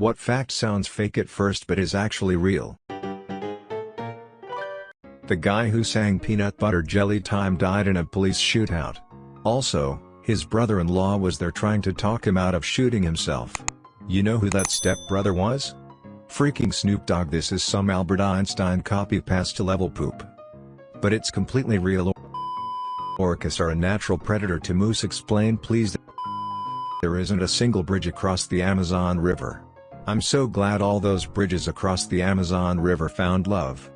What fact sounds fake at first but is actually real? The guy who sang Peanut Butter Jelly Time died in a police shootout. Also, his brother-in-law was there trying to talk him out of shooting himself. You know who that stepbrother was? Freaking Snoop Dogg this is some Albert Einstein copy-paste level poop. But it's completely real Orcas are a natural predator to moose explain please There isn't a single bridge across the Amazon River. I'm so glad all those bridges across the Amazon River found love.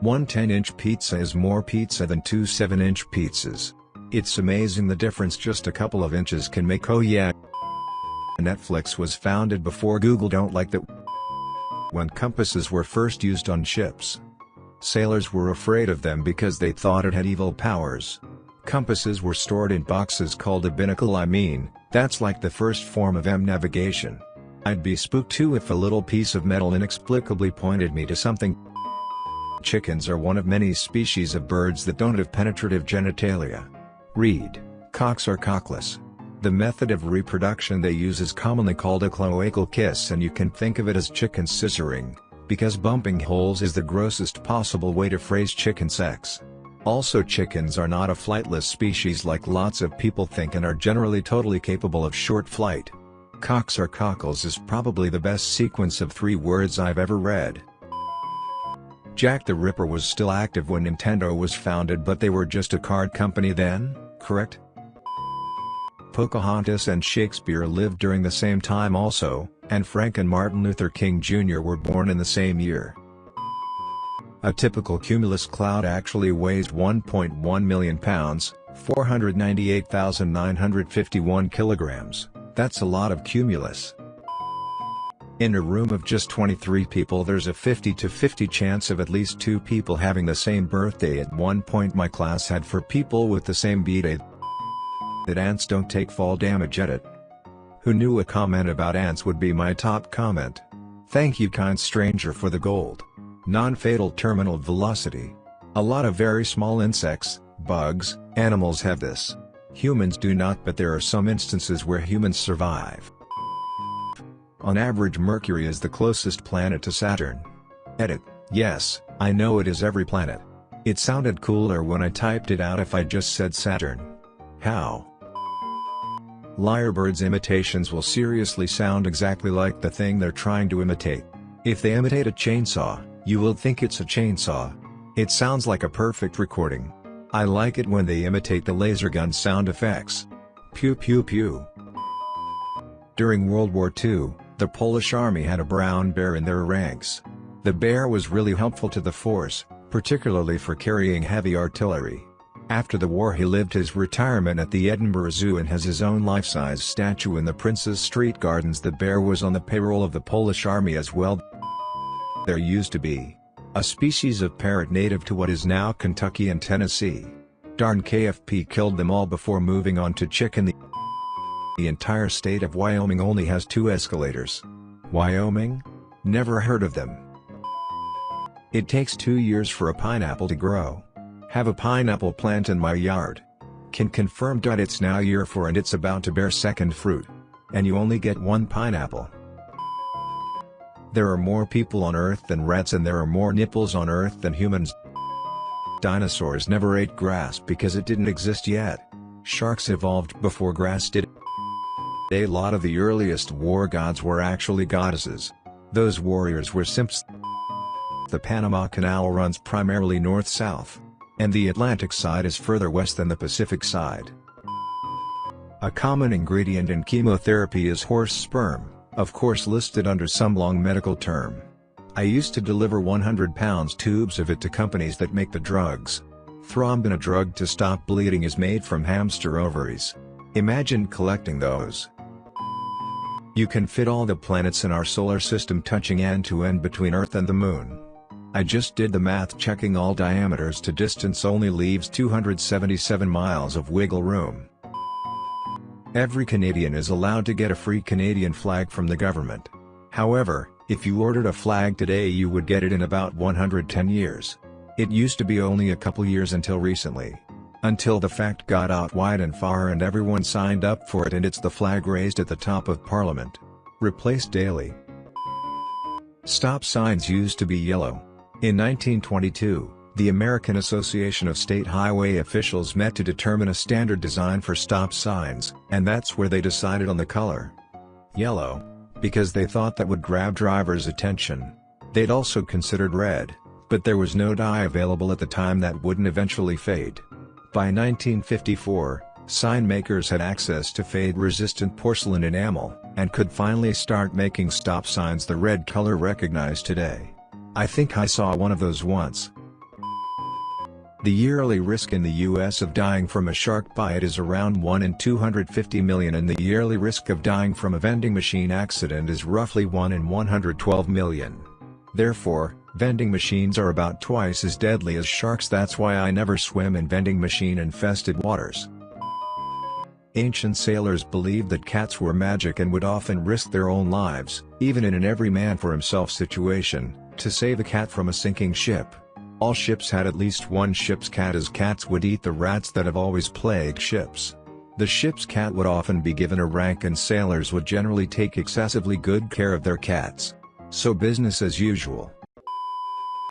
One 10-inch pizza is more pizza than two 7-inch pizzas. It's amazing the difference just a couple of inches can make oh yeah. Netflix was founded before Google don't like that when compasses were first used on ships. Sailors were afraid of them because they thought it had evil powers. Compasses were stored in boxes called a binnacle I mean, that's like the first form of M navigation. I'd be spooked too if a little piece of metal inexplicably pointed me to something Chickens are one of many species of birds that don't have penetrative genitalia. Read, cocks are cockless. The method of reproduction they use is commonly called a cloacal kiss and you can think of it as chicken scissoring, because bumping holes is the grossest possible way to phrase chicken sex. Also chickens are not a flightless species like lots of people think and are generally totally capable of short flight. Cocks or cockles is probably the best sequence of three words I've ever read. Jack the Ripper was still active when Nintendo was founded but they were just a card company then, correct? Pocahontas and Shakespeare lived during the same time also, Anne Frank and Martin Luther King Jr. were born in the same year. A typical cumulus cloud actually weighs 1.1 million pounds, 498,951 kilograms, that's a lot of cumulus. In a room of just 23 people there's a 50 to 50 chance of at least two people having the same birthday at one point my class had for people with the same b-day that ants don't take fall damage at it. Who knew a comment about ants would be my top comment? Thank you kind stranger for the gold. Non-fatal terminal velocity. A lot of very small insects, bugs, animals have this. Humans do not but there are some instances where humans survive. On average Mercury is the closest planet to Saturn. Edit, yes, I know it is every planet. It sounded cooler when I typed it out if I just said Saturn. How? Lyrebirds imitations will seriously sound exactly like the thing they're trying to imitate. If they imitate a chainsaw, you will think it's a chainsaw. It sounds like a perfect recording. I like it when they imitate the laser gun sound effects. Pew pew pew. During World War II, the Polish army had a brown bear in their ranks. The bear was really helpful to the force, particularly for carrying heavy artillery. After the war he lived his retirement at the Edinburgh Zoo and has his own life-size statue in the Princes Street Gardens The bear was on the payroll of the Polish army as well. There used to be a species of parrot native to what is now Kentucky and Tennessee. Darn KFC killed them all before moving on to chicken the entire state of Wyoming only has two escalators. Wyoming? Never heard of them. It takes two years for a pineapple to grow. Have a pineapple plant in my yard. Can confirm. That it's now year 4 and it's about to bear second fruit. And you only get one pineapple. There are more people on Earth than rats and there are more nipples on Earth than humans. Dinosaurs never ate grass because it didn't exist yet. Sharks evolved before grass did. A lot of the earliest war gods were actually goddesses. Those warriors were simps. The Panama Canal runs primarily north-south. And the Atlantic side is further west than the Pacific side. A common ingredient in chemotherapy is horse sperm, of course listed under some long medical term. I used to deliver 100 pounds tubes of it to companies that make the drugs. Thrombin a drug to stop bleeding is made from hamster ovaries. Imagine collecting those. You can fit all the planets in our solar system touching end to end between Earth and the Moon. I just did the math checking all diameters to distance only leaves 277 miles of wiggle room. Every Canadian is allowed to get a free Canadian flag from the government. However, if you ordered a flag today you would get it in about 110 years. It used to be only a couple years until recently. Until the fact got out wide and far and everyone signed up for it and it's the flag raised at the top of parliament. Replaced daily. Stop signs used to be yellow. In 1922, the American Association of State Highway Officials met to determine a standard design for stop signs, and that's where they decided on the color. Yellow. Because they thought that would grab drivers' attention. They'd also considered red, but there was no dye available at the time that wouldn't eventually fade. By 1954, sign makers had access to fade-resistant porcelain enamel, and could finally start making stop signs the red color recognized today. I think I saw one of those once. The yearly risk in the US of dying from a shark bite is around 1 in 250 million and the yearly risk of dying from a vending machine accident is roughly 1 in 112 million. Therefore, vending machines are about twice as deadly as sharks that's why I never swim in vending machine infested waters. Ancient sailors believed that cats were magic and would often risk their own lives, even in an every man for himself situation, to save a cat from a sinking ship. All ships had at least one ship's cat as cats would eat the rats that have always plagued ships. The ship's cat would often be given a rank and sailors would generally take excessively good care of their cats. So business as usual.